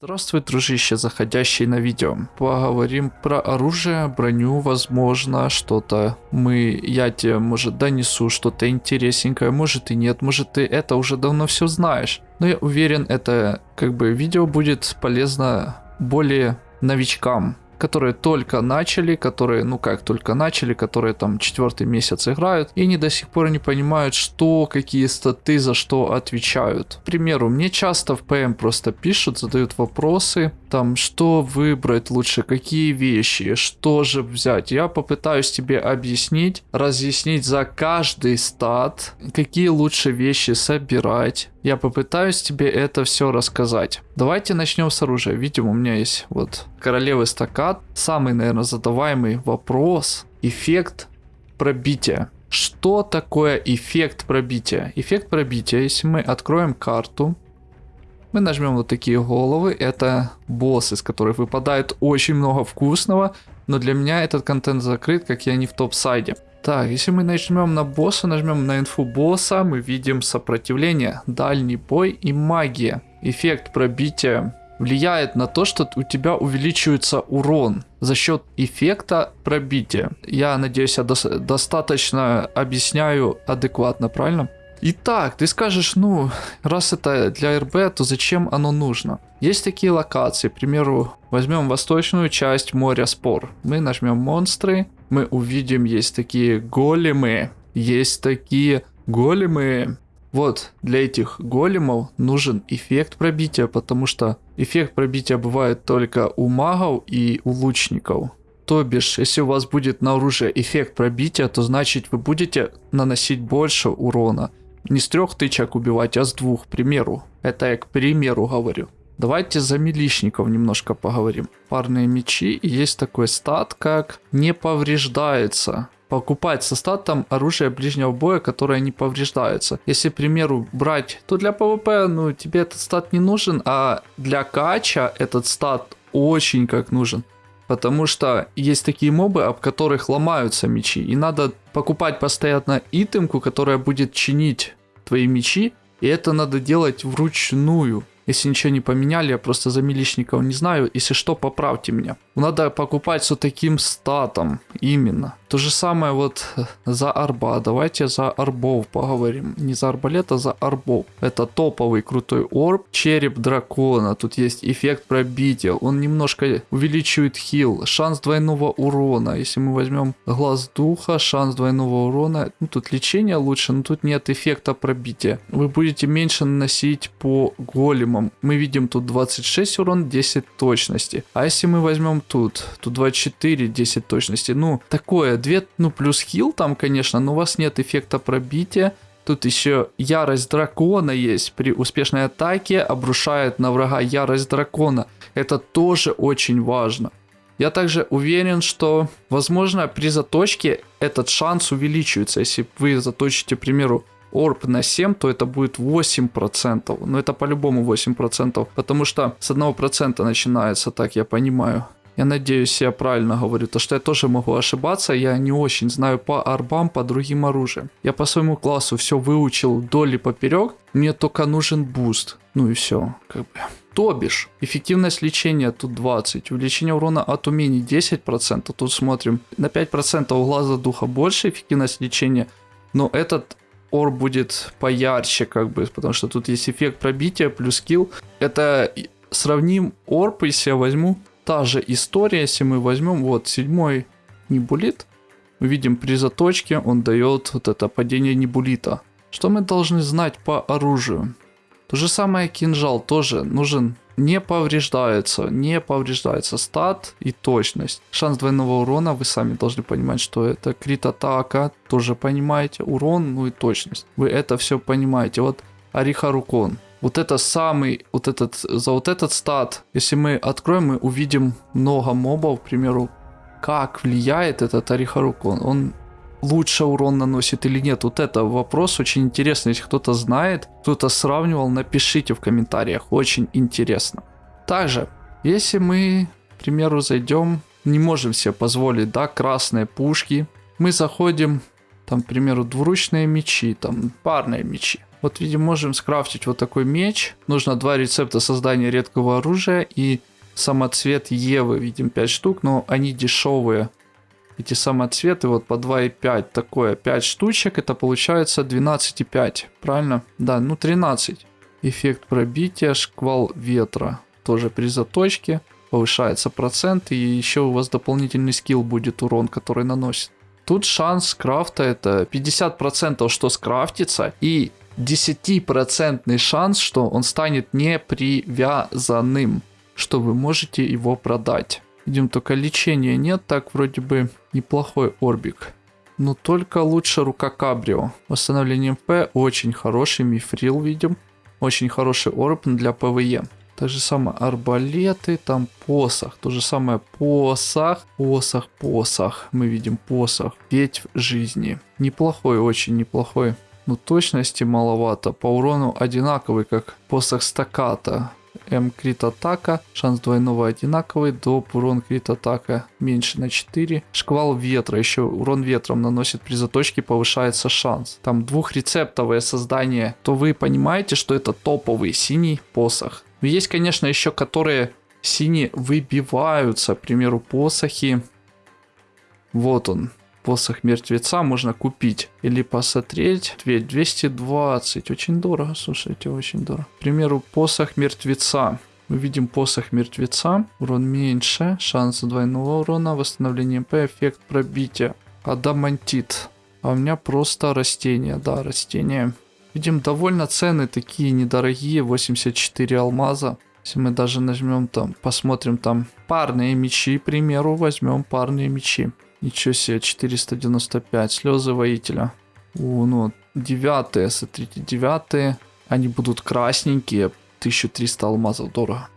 Здравствуй, дружище, заходящий на видео. Поговорим про оружие, броню, возможно, что-то мы, я тебе, может, донесу что-то интересненькое, может и нет, может ты это уже давно все знаешь. Но я уверен, это как бы видео будет полезно более новичкам, которые только начали, которые, ну как только начали, которые там четвертый месяц играют, и они до сих пор не понимают, что, какие статы за что отвечают. К примеру, мне часто в ПМ просто пишут, задают вопросы, там, что выбрать лучше, какие вещи, что же взять. Я попытаюсь тебе объяснить, разъяснить за каждый стат, какие лучше вещи собирать. Я попытаюсь тебе это все рассказать. Давайте начнем с оружия. Видим, у меня есть вот королевый стакат. Самый, наверное, задаваемый вопрос. Эффект пробития. Что такое эффект пробития? Эффект пробития, если мы откроем карту, мы нажмем вот такие головы. Это боссы, из которых выпадает очень много вкусного. Но для меня этот контент закрыт, как я не в топ-сайде. Так, если мы нажмем на босса, нажмем на инфу босса, мы видим сопротивление, дальний бой и магия. Эффект пробития влияет на то, что у тебя увеличивается урон за счет эффекта пробития. Я надеюсь, я до достаточно объясняю адекватно, правильно? Итак, ты скажешь, ну, раз это для РБ, то зачем оно нужно? Есть такие локации, к примеру, возьмем восточную часть моря спор. Мы нажмем монстры, мы увидим, есть такие големы, есть такие големы. Вот, для этих големов нужен эффект пробития, потому что эффект пробития бывает только у магов и у лучников. То бишь, если у вас будет на оружие эффект пробития, то значит вы будете наносить больше урона. Не с трех тычек убивать, а с двух, к примеру. Это я к примеру говорю. Давайте за милишников немножко поговорим. Парные мечи. Есть такой стат, как не повреждается. Покупать со статом оружие ближнего боя, которое не повреждается. Если, к примеру, брать, то для ПВП, ну, тебе этот стат не нужен, а для кача этот стат очень как нужен. Потому что есть такие мобы, об которых ломаются мечи. И надо покупать постоянно итемку, которая будет чинить твои мечи. И это надо делать вручную. Если ничего не поменяли, я просто за милишников не знаю. Если что, поправьте меня. Надо покупать с таким статом. Именно. То же самое вот за арба. Давайте за арбов поговорим. Не за арбалет, а за арбов. Это топовый крутой орб. Череп дракона. Тут есть эффект пробития. Он немножко увеличивает хил. Шанс двойного урона. Если мы возьмем глаз духа, шанс двойного урона. Ну, тут лечение лучше, но тут нет эффекта пробития. Вы будете меньше наносить по големам. Мы видим тут 26 урон, 10 точности. А если мы возьмем тут? Тут 24, 10 точности. Ну, такое 2, ну плюс хил там, конечно, но у вас нет эффекта пробития. Тут еще ярость дракона есть. При успешной атаке обрушает на врага ярость дракона. Это тоже очень важно. Я также уверен, что, возможно, при заточке этот шанс увеличивается. Если вы заточите, к примеру, орб на 7, то это будет 8%. Но это по-любому 8%, потому что с 1% начинается, так я понимаю. Я надеюсь, я правильно говорю, то что я тоже могу ошибаться, я не очень знаю по арбам, по другим оружиям. Я по своему классу все выучил вдоль и поперек, мне только нужен буст. Ну и все, как бы. То бишь, эффективность лечения тут 20, увеличение урона от умений 10%, тут смотрим, на 5% у глаза духа больше эффективность лечения, но этот ор будет поярче, как бы, потому что тут есть эффект пробития плюс скилл. Это сравним орб, если я возьму та же история, если мы возьмем вот седьмой небулит, мы видим при заточке он дает вот это падение небулита. Что мы должны знать по оружию? То же самое кинжал тоже нужен не повреждается, не повреждается стат и точность. Шанс двойного урона, вы сами должны понимать, что это крит атака, тоже понимаете, урон, ну и точность. Вы это все понимаете. Вот Арихарукон, вот это самый, вот этот, за вот этот стат, если мы откроем, мы увидим много мобов, к примеру, как влияет этот Арихарукон, он лучше урон наносит или нет. Вот это вопрос очень интересный, если кто-то знает, кто-то сравнивал, напишите в комментариях, очень интересно. Также, если мы, к примеру, зайдем, не можем себе позволить, да, красные пушки, мы заходим, там, к примеру, двуручные мечи, там, парные мечи. Вот видим, можем скрафтить вот такой меч. Нужно два рецепта создания редкого оружия и самоцвет Евы. Видим 5 штук, но они дешевые. Эти самоцветы вот по 2,5 такое. 5 штучек, это получается 12,5. Правильно? Да, ну 13. Эффект пробития, шквал ветра. Тоже при заточке повышается процент. И еще у вас дополнительный скилл будет урон, который наносит. Тут шанс крафта это 50% что скрафтится и 10% шанс, что он станет непривязанным, что вы можете его продать. Видим, только лечения нет, так вроде бы неплохой орбик. Но только лучше рука Кабрио. Восстановление МП очень хороший, мифрил видим. Очень хороший орб для ПВЕ. Так же самое арбалеты, там посох. То же самое посох, посох, посох. Мы видим посох. Ветвь жизни. Неплохой, очень неплохой. Но точности маловато. По урону одинаковый, как посох стаката. М крит атака, шанс двойного одинаковый, доп урон крит атака меньше на 4. Шквал ветра, еще урон ветром наносит при заточке, повышается шанс. Там двухрецептовое создание, то вы понимаете, что это топовый синий посох. Есть, конечно, еще которые синие выбиваются, к примеру, посохи. Вот он, посох мертвеца можно купить или посмотреть. 220, очень дорого, слушайте, очень дорого. К примеру, посох мертвеца. Мы видим посох мертвеца, урон меньше, шанс двойного урона, восстановление МП, эффект пробития. Адамантит. А у меня просто растение, да, растение. Видим, довольно цены такие недорогие, 84 алмаза. Если мы даже нажмем там, посмотрим там парные мечи, к примеру, возьмем парные мечи. Ничего себе, 495. Слезы воителя. О, ну, девятые, смотрите, девятые. Они будут красненькие. 1300 алмазов, дорого.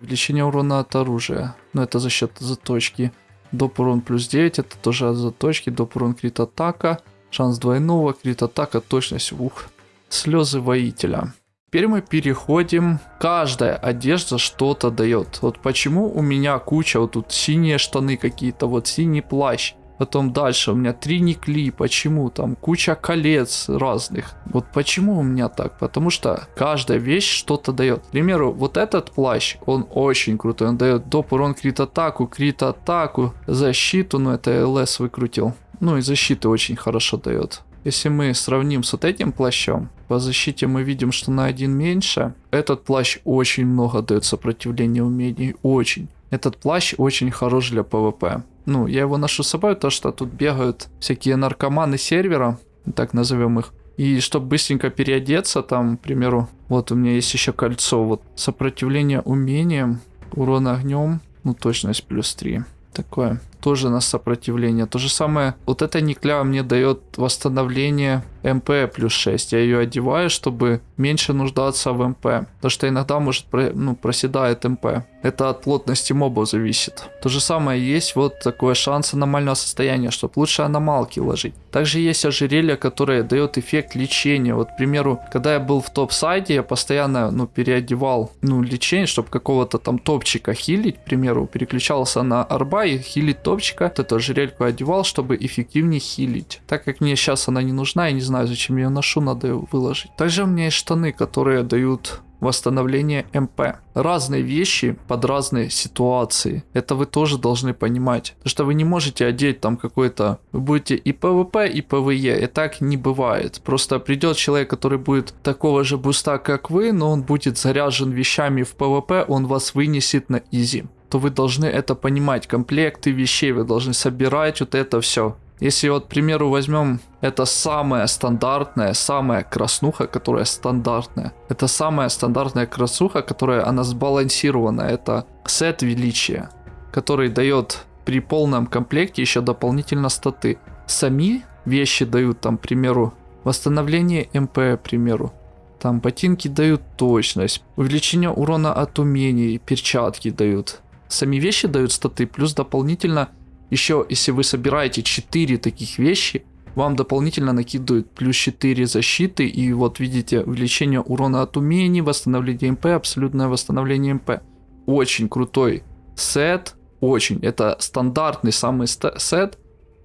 Увеличение урона от оружия. Но это за счет заточки. Доп урон плюс 9, это тоже от заточки. Доп урон крит атака. Шанс двойного, крит атака, точность, ух. Слезы воителя. Теперь мы переходим. Каждая одежда что-то дает. Вот почему у меня куча, вот тут синие штаны какие-то, вот синий плащ. Потом дальше у меня три никли. Почему? Там куча колец разных. Вот почему у меня так? Потому что каждая вещь что-то дает. К примеру, вот этот плащ, он очень крутой. Он дает доп урон крит атаку, крит атаку, защиту. Ну это ЛС выкрутил. Ну и защиты очень хорошо дает. Если мы сравним с вот этим плащом, по защите мы видим, что на один меньше. Этот плащ очень много дает сопротивления умений, очень. Этот плащ очень хорош для ПВП. Ну, я его ношу с собой, то что тут бегают всякие наркоманы сервера, так назовем их. И чтобы быстренько переодеться, там, к примеру, вот у меня есть еще кольцо, вот сопротивление умением, урон огнем, ну точность плюс 3. Такое тоже на сопротивление. То же самое, вот эта никля мне дает восстановление МП плюс 6. Я ее одеваю, чтобы меньше нуждаться в МП. Потому что иногда может ну, проседает МП. Это от плотности мобов зависит. То же самое есть вот такой шанс аномального состояния, чтобы лучше аномалки ложить. Также есть ожерелье, которое дает эффект лечения. Вот, к примеру, когда я был в топ-сайде, я постоянно, ну, переодевал, ну, лечение, чтобы какого-то там топчика хилить, к примеру, переключался на арба и хилить топчика. Вот эту ожерельку одевал, чтобы эффективнее хилить. Так как мне сейчас она не нужна, я не знаю, зачем я ее ношу, надо ее выложить. Также у меня есть штаны, которые дают восстановление МП. Разные вещи под разные ситуации. Это вы тоже должны понимать. Потому что вы не можете одеть там какой-то... Вы будете и ПВП, и ПВЕ. И так не бывает. Просто придет человек, который будет такого же буста, как вы, но он будет заряжен вещами в ПВП, он вас вынесет на easy то вы должны это понимать. Комплекты вещей вы должны собирать вот это все. Если вот, к примеру, возьмем это самая стандартная, самая краснуха, которая стандартная. Это самая стандартная краснуха, которая она сбалансирована. Это сет величия, который дает при полном комплекте еще дополнительно статы. Сами вещи дают там, к примеру, восстановление МП, к примеру. Там ботинки дают точность, увеличение урона от умений, перчатки дают. Сами вещи дают статы, плюс дополнительно еще, если вы собираете 4 таких вещи, вам дополнительно накидывают плюс 4 защиты. И вот видите, увеличение урона от умений, восстановление МП, абсолютное восстановление МП. Очень крутой сет. Очень. Это стандартный самый сет.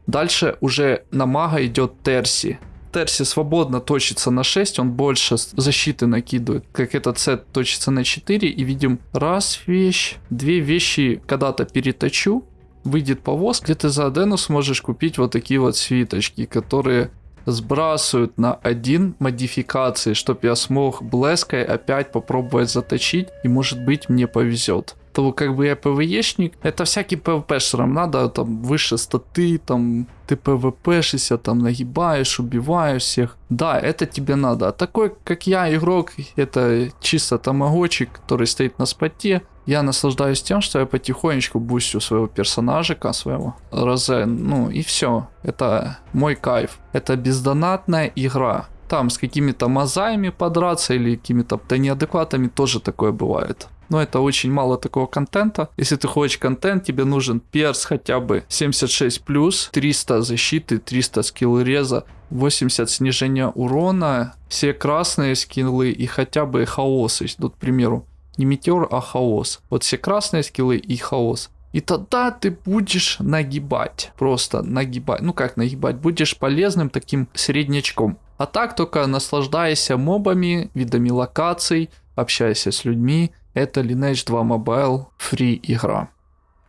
Дальше уже на мага идет Терси. Терсе свободно точится на 6, он больше защиты накидывает. Как этот сет точится на 4. И видим раз вещь, две вещи когда-то переточу. Выйдет повоз, где ты за Адену сможешь купить вот такие вот свиточки, которые сбрасывают на один модификации, чтобы я смог блеской опять попробовать заточить, и может быть мне повезет. То как бы я ПВЕшник, это всякий ПВПшерам надо, там выше статы, там ты ПВПшишься, там нагибаешь, убиваешь всех. Да, это тебе надо. А такой, как я, игрок, это чисто тамагочик, который стоит на споте. Я наслаждаюсь тем, что я потихонечку бустю своего персонажика, своего Розе, ну и все. Это мой кайф. Это бездонатная игра. Там с какими-то мозаями подраться или какими-то неадекватами тоже такое бывает. Но это очень мало такого контента. Если ты хочешь контент, тебе нужен перс хотя бы 76+, 300 защиты, 300 скилл реза, 80 снижения урона, все красные скиллы и хотя бы хаос. Есть, Тут, к примеру, не метеор, а хаос. Вот все красные скиллы и хаос. И тогда ты будешь нагибать. Просто нагибать. Ну как нагибать? Будешь полезным таким среднячком. А так только наслаждайся мобами, видами локаций, общайся с людьми. Это Lineage 2 Mobile фри игра.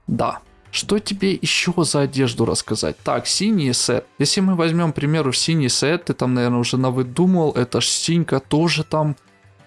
Да. Что тебе еще за одежду рассказать? Так, синий сет. Если мы возьмем, к примеру, синий сет, ты там, наверное, уже навыдумал, это ж синька тоже там,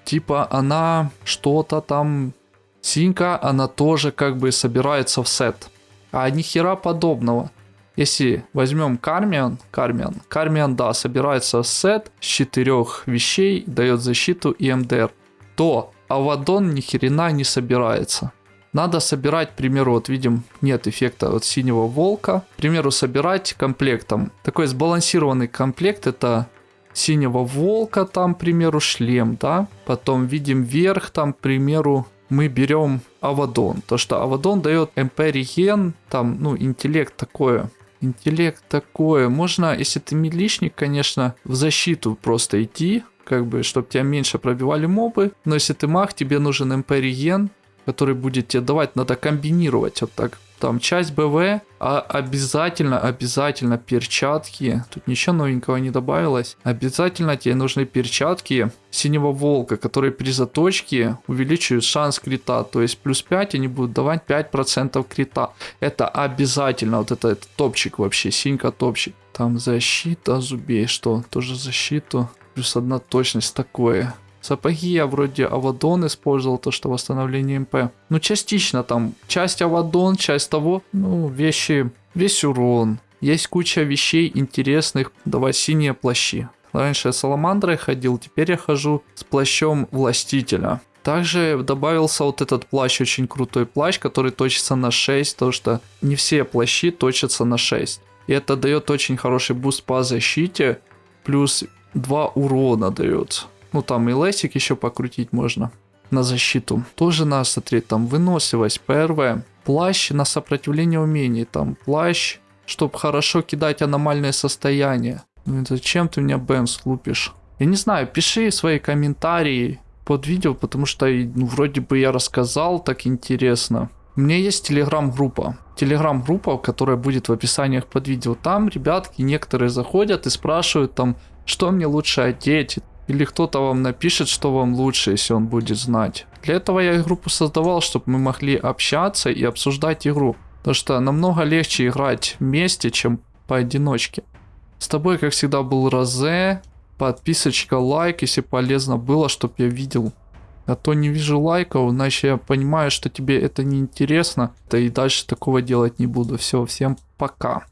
типа, она что-то там... Синька, она тоже как бы собирается в сет. А ни хера подобного. Если возьмем Кармиан, Кармиан, Кармиан, да, собирается в сет с четырех вещей, дает защиту и МДР, то Авадон ни хрена не собирается. Надо собирать, к примеру, вот видим, нет эффекта от синего волка. К примеру, собирать комплектом. Такой сбалансированный комплект это синего волка, там, к примеру, шлем, да. Потом видим верх, там, к примеру, мы берем Авадон. То, что Авадон дает МП реген, там, ну, интеллект такое. Интеллект такое. Можно, если ты милишник, конечно, в защиту просто идти, как бы, чтобы тебя меньше пробивали мобы. Но если ты маг, тебе нужен МП реген, который будет тебе давать, надо комбинировать вот так. Там часть БВ, а обязательно, обязательно перчатки. Тут ничего новенького не добавилось. Обязательно тебе нужны перчатки синего волка, которые при заточке увеличивают шанс крита. То есть плюс 5 они будут давать 5% крита. Это обязательно. Вот это, это топчик вообще, синька топчик. Там защита зубей, что? Тоже защиту. Плюс одна точность такое. Сапоги я вроде Авадон использовал, то что восстановление МП. Ну, частично там. Часть Авадон, часть того. Ну, вещи, весь урон. Есть куча вещей интересных. Давай синие плащи. Раньше я Саламандрой ходил, теперь я хожу с плащом Властителя. Также добавился вот этот плащ, очень крутой плащ, который точится на 6, потому что не все плащи точатся на 6. И это дает очень хороший буст по защите, плюс 2 урона дает. Ну там и лесик еще покрутить можно на защиту. Тоже надо смотреть, там выносливость, ПРВ, плащ на сопротивление умений, там плащ, чтобы хорошо кидать аномальное состояние. Ну, зачем ты меня Бэмс лупишь? Я не знаю, пиши свои комментарии под видео, потому что ну, вроде бы я рассказал так интересно. У меня есть телеграм-группа. Телеграм-группа, которая будет в описаниях под видео. Там ребятки некоторые заходят и спрашивают там, что мне лучше одеть. Или кто-то вам напишет, что вам лучше, если он будет знать. Для этого я группу создавал, чтобы мы могли общаться и обсуждать игру. Потому что намного легче играть вместе, чем поодиночке. С тобой, как всегда, был Розе. Подписочка, лайк, если полезно было, чтобы я видел. А то не вижу лайков, иначе я понимаю, что тебе это не интересно. Да и дальше такого делать не буду. Все, всем пока.